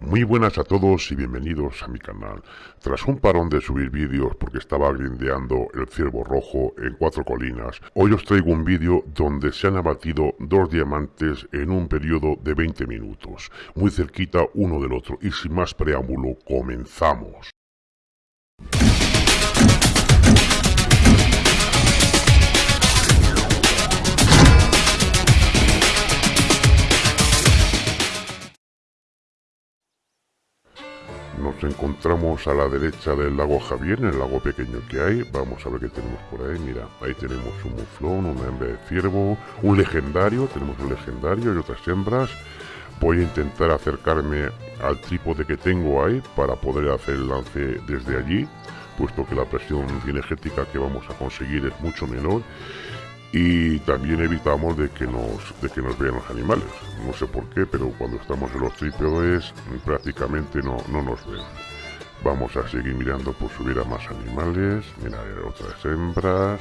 Muy buenas a todos y bienvenidos a mi canal. Tras un parón de subir vídeos porque estaba grindeando el ciervo rojo en cuatro colinas, hoy os traigo un vídeo donde se han abatido dos diamantes en un periodo de 20 minutos, muy cerquita uno del otro y sin más preámbulo, comenzamos. Nos encontramos a la derecha del lago Javier, el lago pequeño que hay. Vamos a ver qué tenemos por ahí. Mira, ahí tenemos un muflón, una hembra de ciervo, un legendario, tenemos un legendario y otras hembras. Voy a intentar acercarme al trípode que tengo ahí para poder hacer el lance desde allí, puesto que la presión energética que vamos a conseguir es mucho menor y también evitamos de que nos de que nos vean los animales. No sé por qué pero cuando estamos en los trípodes prácticamente no, no nos ven. Vamos a seguir mirando por subir a más animales. Mira otras hembras.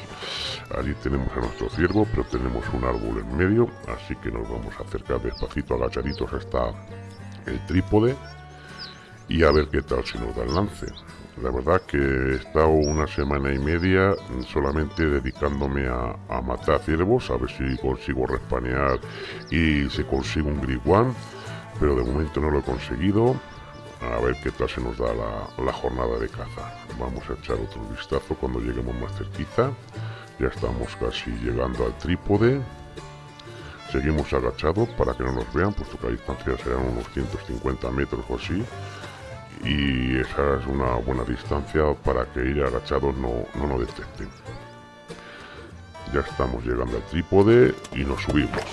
Allí tenemos a nuestro ciervo pero tenemos un árbol en medio. Así que nos vamos a acercar despacito agachaditos hasta el trípode y a ver qué tal se nos da el lance la verdad que he estado una semana y media solamente dedicándome a, matar ciervos, a ver si consigo respanear y si consigo un griguan, pero de momento no lo he conseguido. A ver qué tal se nos da la, la jornada de caza. Vamos a echar otro vistazo cuando lleguemos más cerquita. Ya estamos casi llegando al trípode. Seguimos agachados para que no nos vean, puesto que a distancia serán unos 150 metros o así y esa es una buena distancia para que ir agachados no, no nos detecten. Ya estamos llegando al trípode y nos subimos.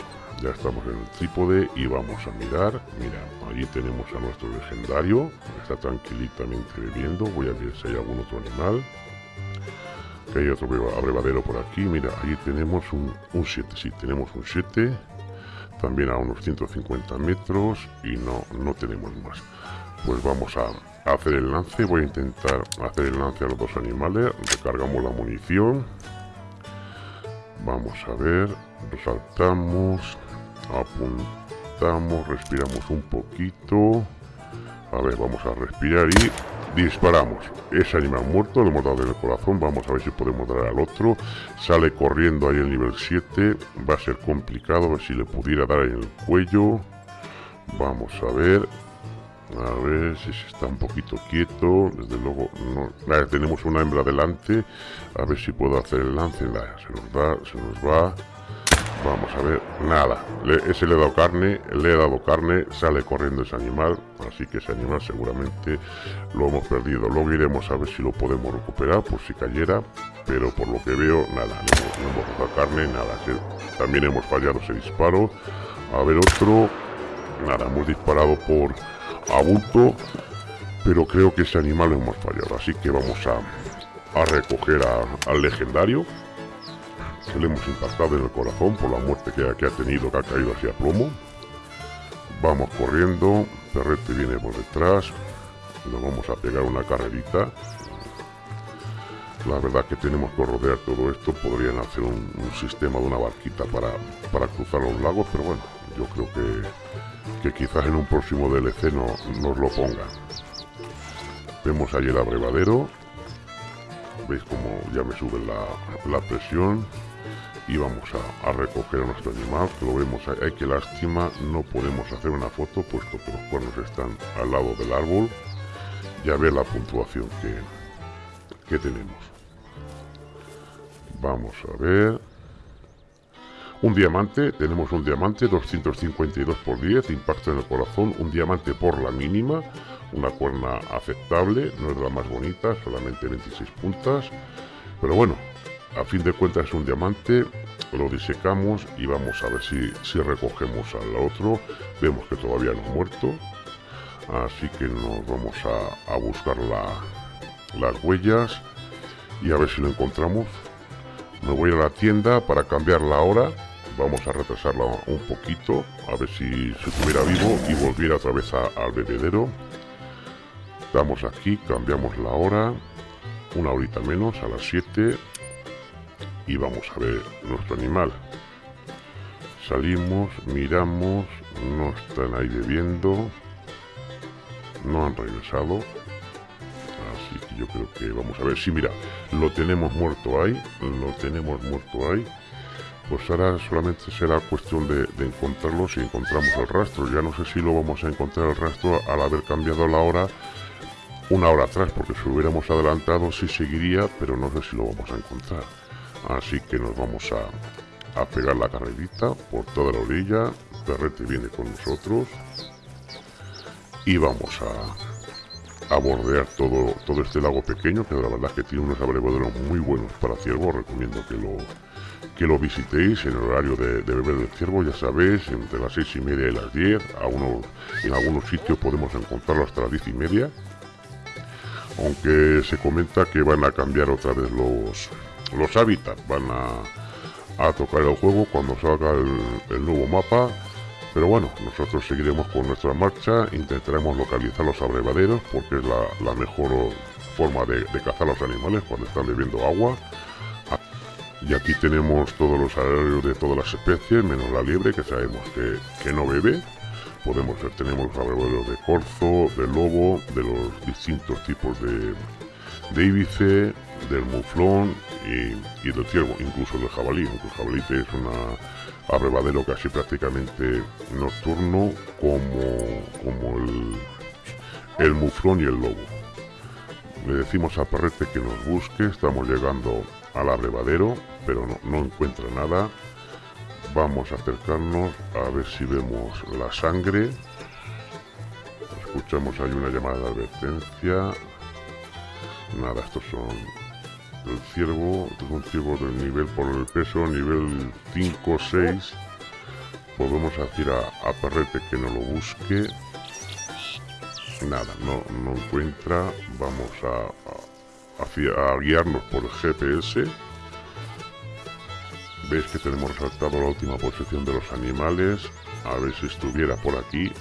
Ya estamos en el trípode y vamos a mirar. Mira, allí tenemos a nuestro legendario. Está tranquilitamente bebiendo. Voy a ver si hay algún otro animal. Que hay otro abrevadero por aquí. Mira, allí tenemos un 7. sí, tenemos un 7. También a unos 150 metros. Y no, no tenemos más pues vamos a hacer el lance voy a intentar hacer el lance a los dos animales. Recargamos la munición. Vamos a ver. Resaltamos apuntamos respiramos un poquito. A ver vamos a respirar y disparamos. Ese animal muerto lo hemos dado en el corazón. Vamos a ver si podemos dar al otro. Sale corriendo ahí el nivel 7 va a ser complicado a ver si le pudiera dar en el cuello. Vamos a ver a ver si está un poquito quieto. Desde luego, no. tenemos una hembra delante. A ver si puedo hacer el lance. se nos va, se nos va. Vamos a ver. Nada. ese le he dado carne. Le he dado carne. Sale corriendo ese animal. Así que ese animal seguramente lo hemos perdido. Luego iremos a ver si lo podemos recuperar por si cayera. Pero por lo que veo, nada. No, hemos dado carne. Nada. También hemos fallado ese disparo. A ver otro. Nada. Hemos disparado por a pero creo que ese animal lo hemos fallado, así que vamos a, a recoger al legendario, que le hemos impactado en el corazón por la muerte que, que ha tenido, que ha caído hacia plomo. Vamos corriendo, Perrete viene por detrás, nos vamos a pegar una carrerita. La verdad que tenemos que rodear todo esto, podrían hacer un, sistema de una barquita para, para cruzar los lagos, pero bueno, yo creo que que quizás en un próximo DLC no, nos lo ponga. Vemos ahí el abrevadero. Veis como ya me sube la, presión. Y vamos a, recoger a nuestro animal, que lo vemos ahí. que lástima, no podemos hacer una foto puesto que los cuernos están al lado del árbol. Ya ve la puntuación que, que tenemos. Vamos a ver. Un diamante, tenemos un diamante, 252 por 10, impacto en el corazón, un diamante por la mínima, una cuerna aceptable, no es la más bonita, solamente 26 puntas, pero bueno, a fin de cuentas es un diamante, lo disecamos y vamos a ver si, si recogemos al otro, vemos que todavía no ha muerto, así que nos vamos a, buscar las huellas y a ver si lo encontramos. Me voy a la tienda para cambiar la hora vamos a retrasarla un poquito a ver si se estuviera vivo y volviera otra vez al bebedero estamos aquí cambiamos la hora una horita menos a las 7 y vamos a ver nuestro animal salimos miramos no están ahí bebiendo no han regresado. Así que yo creo que vamos a ver. Sí, mira, lo tenemos muerto ahí, lo tenemos muerto ahí. Pues ahora solamente será cuestión de, de encontrarlo si encontramos el rastro. Ya no sé si lo vamos a encontrar el rastro al haber cambiado la hora una hora atrás, porque si hubiéramos adelantado sí seguiría, pero no sé si lo vamos a encontrar. Así que nos vamos a, a pegar la carrerita por toda la orilla. Perrete viene con nosotros. Y vamos a, a bordear todo, todo este lago pequeño, que la verdad es que tiene unos abrevaderos muy buenos para ciervos. Recomiendo que lo, que lo visitéis en el horario de, beber del ciervo, ya sabéis, entre las seis y media y las 10. A en algunos sitios podemos encontrarlo hasta las diez y media aunque se comenta que van a cambiar otra vez los, los hábitats, van a, a tocar el juego cuando salga el, nuevo mapa, pero bueno, nosotros seguiremos con nuestra marcha, intentaremos localizar los abrevaderos porque es la, la mejor forma de, de, cazar los animales cuando están bebiendo agua. Y aquí tenemos todos los horarios de todas las especies, menos la liebre que sabemos que, que no bebe podemos ver, tenemos abrevaderos de corzo, de lobo, de los distintos tipos de, de íbice, del muflón y, del ciervo, incluso del jabalí, aunque el jabalí es un abrevadero casi prácticamente nocturno como, como el, el muflón y el lobo. Le decimos a Perrete que nos busque, estamos llegando al abrevadero, pero no, no encuentra nada. Vamos a acercarnos a ver si vemos la sangre. Escuchamos hay una llamada de advertencia. Nada estos son el ciervo estos son ciervos del nivel por el peso nivel 5 6 podemos decir a, a Perrete que no lo busque. Nada no, no encuentra. Vamos a, a, a guiarnos por el GPS veis que tenemos resaltado la última posición de los animales. A ver si estuviera por aquí.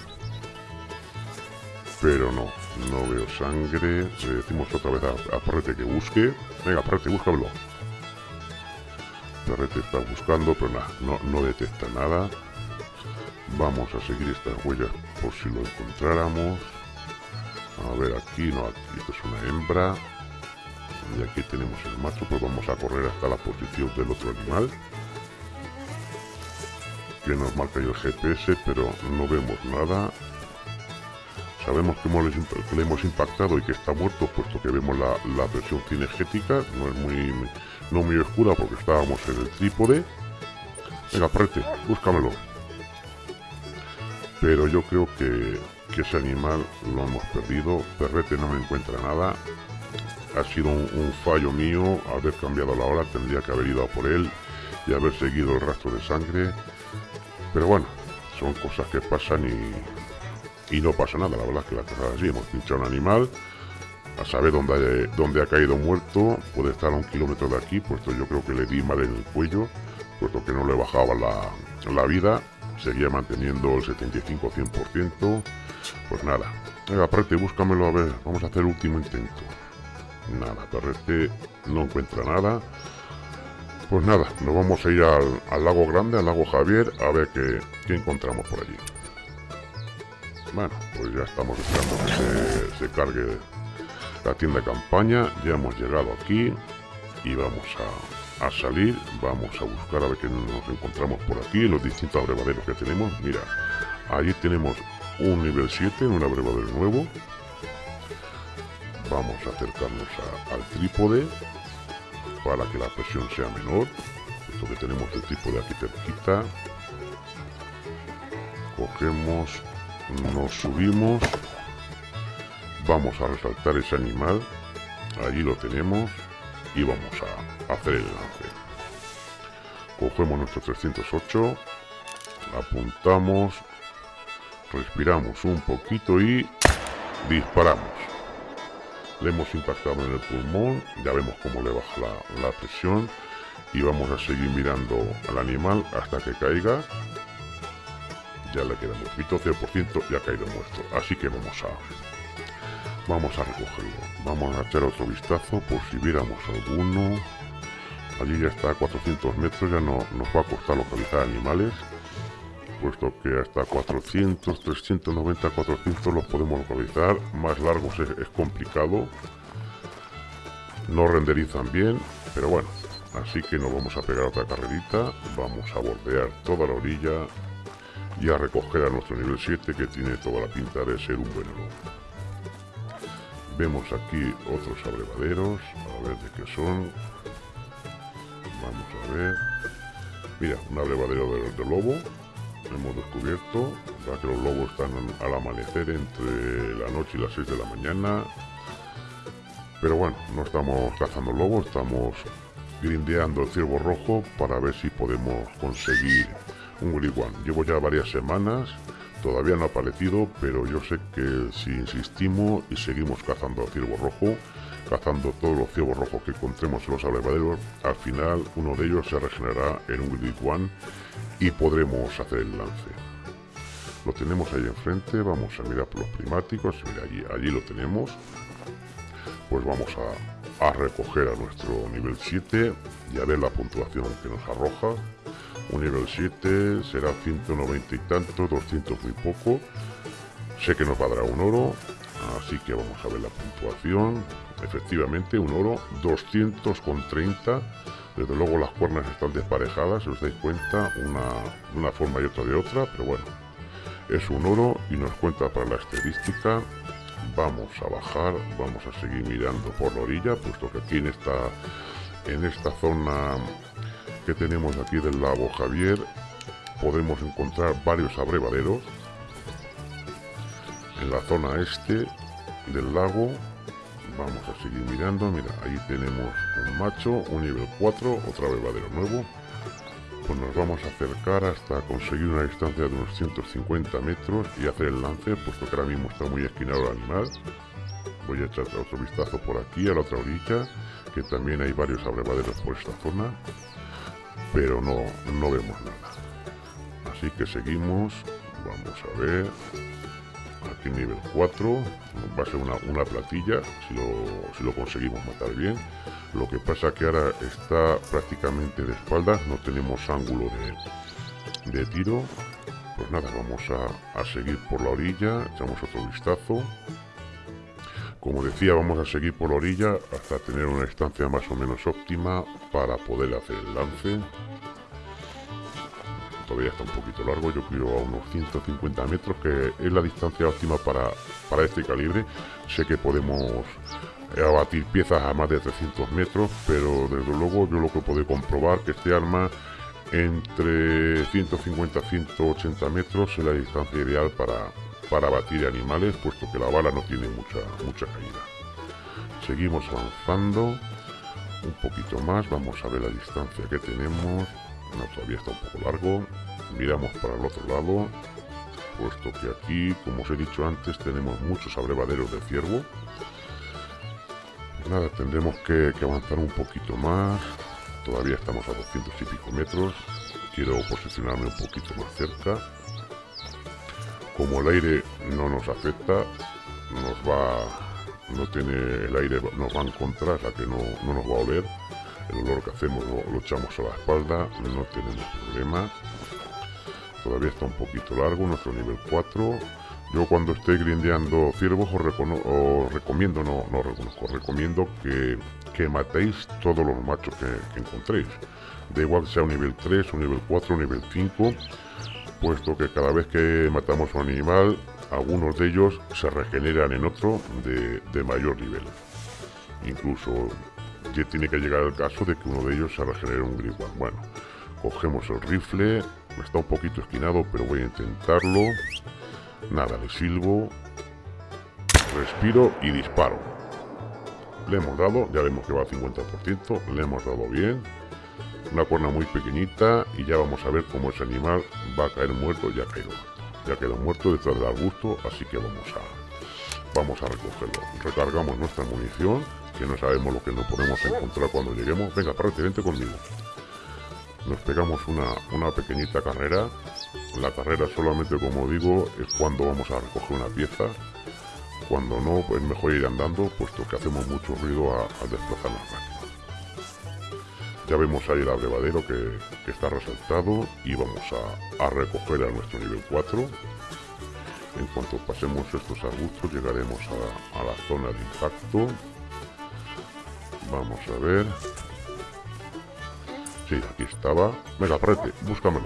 Pero no no veo sangre. Le decimos otra vez a, a Perrete que busque. Venga Perrete búscalo Perrete está buscando pero nada no, no detecta nada. Vamos a seguir estas huellas por si lo encontráramos. A ver aquí no aquí esto es una hembra y aquí tenemos el macho pues vamos a correr hasta la posición del otro animal. Que nos marca el GPS pero no vemos nada. Sabemos que, hemos, le hemos impactado y que está muerto puesto que vemos la, la presión cinegética no es muy no muy oscura porque estábamos en el trípode. Venga prete búscamelo. Pero yo creo que, que ese animal lo hemos perdido. Perrete no me encuentra nada ha sido un, fallo mío haber cambiado la hora, tendría que haber ido a por él y haber seguido el rastro de sangre. Pero bueno, son cosas que pasan y, y no pasa nada, la verdad es que la cosa es así, hemos pinchado un animal, a saber dónde, dónde ha caído muerto, puede estar a un kilómetro de aquí, puesto yo creo que le di mal en el cuello, puesto que no le bajaba la, la vida, seguía manteniendo el 75-100%, pues nada. Venga, aparte, búscamelo a ver, vamos a hacer último intento. Nada, Perrete no encuentra nada. Pues nada, nos vamos a ir al, lago grande, al lago Javier, a ver qué, encontramos por allí. Bueno, pues ya estamos esperando que se, cargue la tienda de campaña. Ya hemos llegado aquí y vamos a, a, salir. Vamos a buscar a ver qué nos encontramos por aquí, los distintos abrevaderos que tenemos. Mira, allí tenemos un nivel 7, un abrevadero nuevo vamos a acercarnos al trípode para que la presión sea menor. Esto que tenemos el trípode aquí cerquita. Cogemos nos subimos. Vamos a resaltar ese animal. Allí lo tenemos y vamos a hacer el lance. Cogemos nuestro 308 apuntamos respiramos un poquito y disparamos le hemos impactado en el pulmón, ya vemos cómo le baja la, presión y vamos a seguir mirando al animal hasta que caiga. Ya le queda poquito, 100% ya ha caído muerto, así que vamos a vamos a recogerlo. Vamos a echar otro vistazo por si viéramos alguno. Allí ya está a 400 metros, ya no nos va a costar localizar animales. Puesto que hasta 400, 390, 400 los podemos localizar, más largos es, complicado, no renderizan bien, pero bueno, así que nos vamos a pegar otra carrerita, vamos a bordear toda la orilla y a recoger a nuestro nivel 7 que tiene toda la pinta de ser un buen Vemos aquí otros abrevaderos, a ver de qué son. Vamos a ver. Mira, un abrevadero de, lobo. Hemos descubierto que los lobos están al amanecer entre la noche y las 6 de la mañana. Pero bueno, no estamos cazando lobos, estamos grindeando el ciervo rojo para ver si podemos conseguir un Willy Llevo ya varias semanas Todavía no ha aparecido, pero yo sé que si insistimos y seguimos cazando a ciervo rojo, cazando todos los ciervos rojos que encontremos en los abrevaderos, al final uno de ellos se regenerará en un Willy One y podremos hacer el lance. Lo tenemos ahí enfrente, vamos a mirar por los primáticos, mira allí, allí lo tenemos. Pues vamos a, recoger a nuestro nivel 7 y a ver la puntuación que nos arroja un nivel 7 será 190 y tanto, 200 muy poco. Sé que nos va un oro, así que vamos a ver la puntuación. Efectivamente, un oro, 200 con 30. Desde luego las cuernas están desparejadas, si os dais cuenta, una una forma y otra de otra, pero bueno, es un oro y nos cuenta para la estadística. Vamos a bajar, vamos a seguir mirando por la orilla, puesto que aquí en esta, en esta zona que tenemos aquí del lago Javier podemos encontrar varios abrevaderos en la zona este del lago. Vamos a seguir mirando. Mira ahí tenemos un macho un nivel 4 otro abrevadero nuevo. Pues nos vamos a acercar hasta conseguir una distancia de unos 150 metros y hacer el lance puesto que ahora mismo está muy esquinado el animal. Voy a echar otro vistazo por aquí a la otra orilla que también hay varios abrevaderos por esta zona. Pero no, no vemos nada. Así que seguimos, vamos a ver, aquí nivel 4, va a ser una, una platilla, si lo, si lo conseguimos matar bien. Lo que pasa que ahora está prácticamente de espaldas, no tenemos ángulo de, de tiro. Pues nada, vamos a, a seguir por la orilla, echamos otro vistazo. Como decía, vamos a seguir por la orilla hasta tener una distancia más o menos óptima para poder hacer el lance. Todavía está un poquito largo, yo creo a unos 150 metros, que es la distancia óptima para, para este calibre. Sé que podemos abatir piezas a más de 300 metros, pero desde luego yo lo que puedo comprobar que este arma entre 150 y 180 metros es la distancia ideal para, para batir animales, puesto que la bala no tiene mucha, mucha caída. Seguimos avanzando un poquito más, vamos a ver la distancia que tenemos. No, todavía está un poco largo. Miramos para el otro lado, puesto que aquí, como os he dicho antes, tenemos muchos abrevaderos de ciervo. Nada, tendremos que, avanzar un poquito más. Todavía estamos a 200 y pico metros. Quiero posicionarme un poquito más cerca como el aire no nos afecta, nos va, no tiene el aire, nos va en contra, o sea que no, nos va a oler. El olor que hacemos lo, echamos a la espalda, no tenemos problema. Todavía está un poquito largo, nuestro nivel 4. Yo cuando esté grindeando ciervos os, recomiendo, no, no reconozco, recomiendo que, que matéis todos los machos que, que encontréis. Da igual sea un nivel 3, un nivel 4, un nivel 5 puesto que cada vez que matamos un animal, algunos de ellos se regeneran en otro de, mayor nivel. Incluso ya tiene que llegar el caso de que uno de ellos se regenere un gripal. Bueno, cogemos el rifle, está un poquito esquinado, pero voy a intentarlo. Nada, le silbo, respiro y disparo. Le hemos dado, ya vemos que va al 50%, le hemos dado bien una cuerna muy pequeñita y ya vamos a ver cómo ese animal va a caer muerto, ya ha caído muerto. Ya quedó muerto detrás del arbusto, así que vamos a, vamos a recogerlo. Recargamos nuestra munición, no sabemos lo que nos podemos encontrar cuando lleguemos. Venga, parte, vente conmigo. Nos pegamos una, una pequeñita carrera. La carrera solamente, como digo, es cuando vamos a recoger una pieza. Cuando no, pues mejor ir andando, puesto que hacemos mucho ruido al desplazar las máquinas. Ya vemos ahí el abrevadero que, está resaltado y vamos a, recoger a nuestro nivel 4. En cuanto pasemos estos arbustos llegaremos a, a la zona de impacto. Vamos a ver. Sí, aquí estaba. Venga, perrete, búscamelo.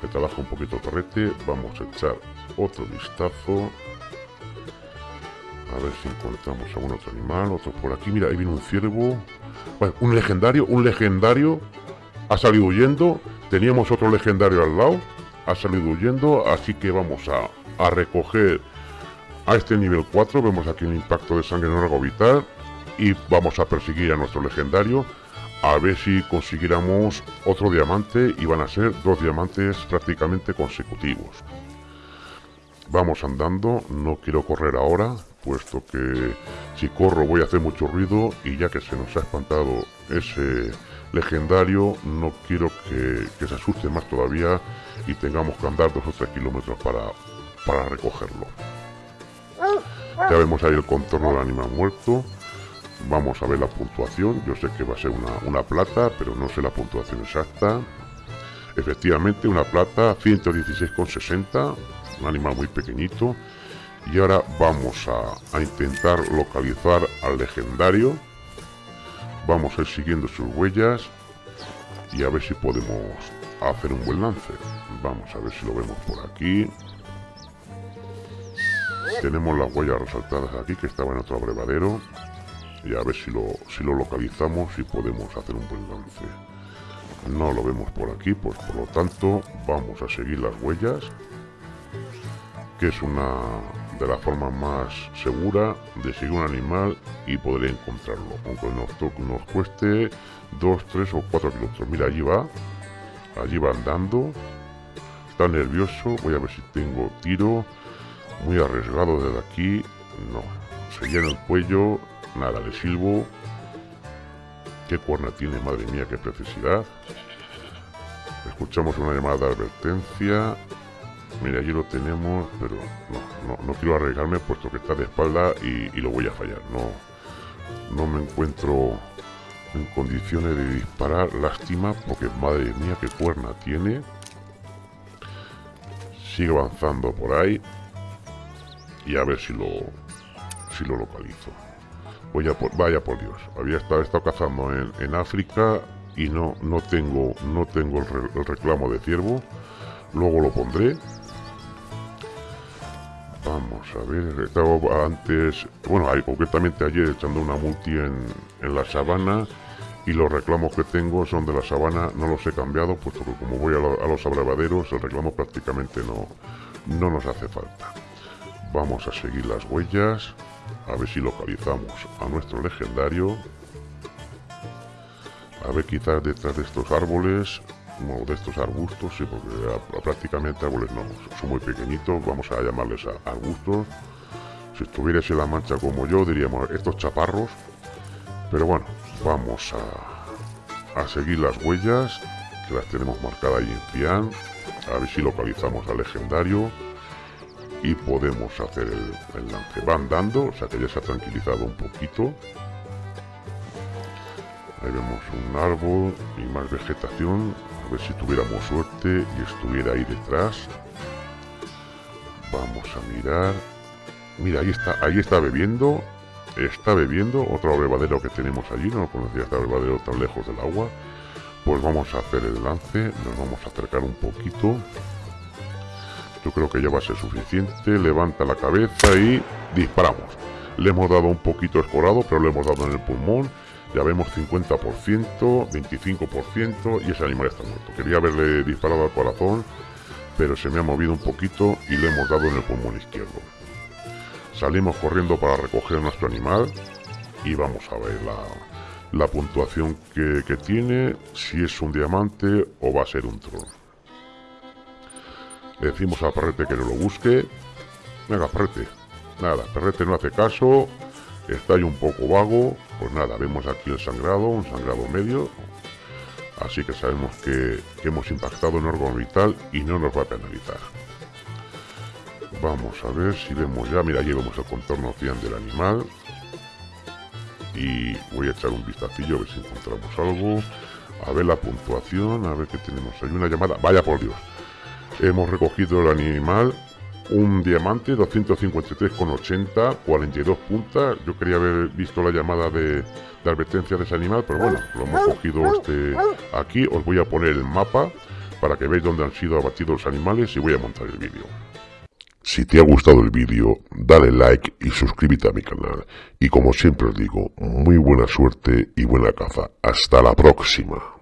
Me trabaja un poquito perrete. Vamos a echar otro vistazo. A ver si encontramos algún otro animal, otro por aquí. Mira, ahí viene un ciervo. Bueno, un legendario, un legendario. Ha salido huyendo. Teníamos otro legendario al lado. Ha salido huyendo. Así que vamos a, recoger a este nivel 4. Vemos aquí un impacto de sangre en órgano vital. Y vamos a perseguir a nuestro legendario. A ver si consiguiéramos otro diamante. Y van a ser dos diamantes prácticamente consecutivos. Vamos andando, no quiero correr ahora, puesto que si corro voy a hacer mucho ruido y ya que se nos ha espantado ese legendario, no quiero que, se asuste más todavía y tengamos que andar dos o tres kilómetros para, para recogerlo. Ya vemos ahí el contorno del animal muerto. Vamos a ver la puntuación. Yo sé que va a ser una, una plata, pero no sé la puntuación exacta. Efectivamente, una plata 116,60 un animal muy pequeñito. Y ahora vamos a, intentar localizar al legendario. Vamos a ir siguiendo sus huellas y a ver si podemos hacer un buen lance. Vamos a ver si lo vemos por aquí. Tenemos las huellas resaltadas aquí que estaba en otro abrevadero. Y a ver si lo, si lo localizamos y podemos hacer un buen lance. No lo vemos por aquí, pues por lo tanto vamos a seguir las huellas que es una de las formas más seguras de seguir un animal y poder encontrarlo, aunque nos, nos cueste 2, 3 o 4 kilómetros. Mira, allí va, allí va andando, está nervioso, voy a ver si tengo tiro, muy arriesgado desde aquí, no, se llena el cuello, nada, le silbo, qué cuerna tiene, madre mía, qué precisidad. Escuchamos una llamada de advertencia, Mira, allí lo tenemos, pero no, no, quiero arriesgarme puesto que está de espalda y, lo voy a fallar. No, no me encuentro en condiciones de disparar. Lástima, porque madre mía, qué cuerna tiene. Sigue avanzando por ahí. Y a ver si lo, si lo localizo. A vaya por Dios. Había estado, estado cazando en, África y no, no tengo, no tengo el reclamo de ciervo. Luego lo pondré Vamos a ver, estaba antes, bueno, concretamente ayer echando una multi en, la sabana y los reclamos que tengo son de la sabana, no los he cambiado, puesto que como voy a, los abrevaderos, el reclamo prácticamente no, no nos hace falta. Vamos a seguir las huellas, a ver si localizamos a nuestro legendario. A ver, quizás detrás de estos árboles de estos arbustos, sí, porque prácticamente árboles no, son muy pequeñitos, vamos a llamarles arbustos. Si estuvierais en la mancha como yo, diríamos estos chaparros. Pero bueno, vamos a, a seguir las huellas, que las tenemos marcadas ahí en Cian, a ver si localizamos al legendario y podemos hacer el, lance. Va andando, o sea que ya se ha tranquilizado un poquito. Ahí vemos un árbol y más vegetación ver si tuviéramos suerte y estuviera ahí detrás. Vamos a mirar. Mira, ahí está, ahí está bebiendo. Está bebiendo otro abrevadero que tenemos allí. No conocía este abrevadero tan lejos del agua. Pues vamos a hacer el lance. Nos vamos a acercar un poquito. Yo creo que ya va a ser suficiente. Levanta la cabeza y disparamos. Le hemos dado un poquito escorado, pero le hemos dado en el pulmón ya vemos 50%, 25% y ese animal está muerto. Quería haberle disparado al corazón, pero se me ha movido un poquito y le hemos dado en el pulmón izquierdo. Salimos corriendo para recoger nuestro animal y vamos a ver la, puntuación que, que, tiene, si es un diamante o va a ser un trono. Le decimos a Perrete que no lo busque. Venga, Perrete. Nada, Perrete no hace caso está ahí un poco vago, pues nada, vemos aquí el sangrado, un sangrado medio, así que sabemos que, hemos impactado en órgano vital y no nos va a penalizar. Vamos a ver si vemos ya, mira, allí vemos el contorno cian del animal. y voy a echar un vistacillo a ver si encontramos algo. A ver la puntuación, a ver qué tenemos. Hay una llamada, vaya por Dios. Hemos recogido el animal, un diamante, 253,80, 42 puntas. Yo quería haber visto la llamada de, de advertencia de ese animal, pero bueno, lo hemos cogido este aquí. Os voy a poner el mapa para que veáis dónde han sido abatidos los animales y voy a montar el vídeo. Si te ha gustado el vídeo, dale like y suscríbete a mi canal. Y como siempre os digo, muy buena suerte y buena caza. Hasta la próxima.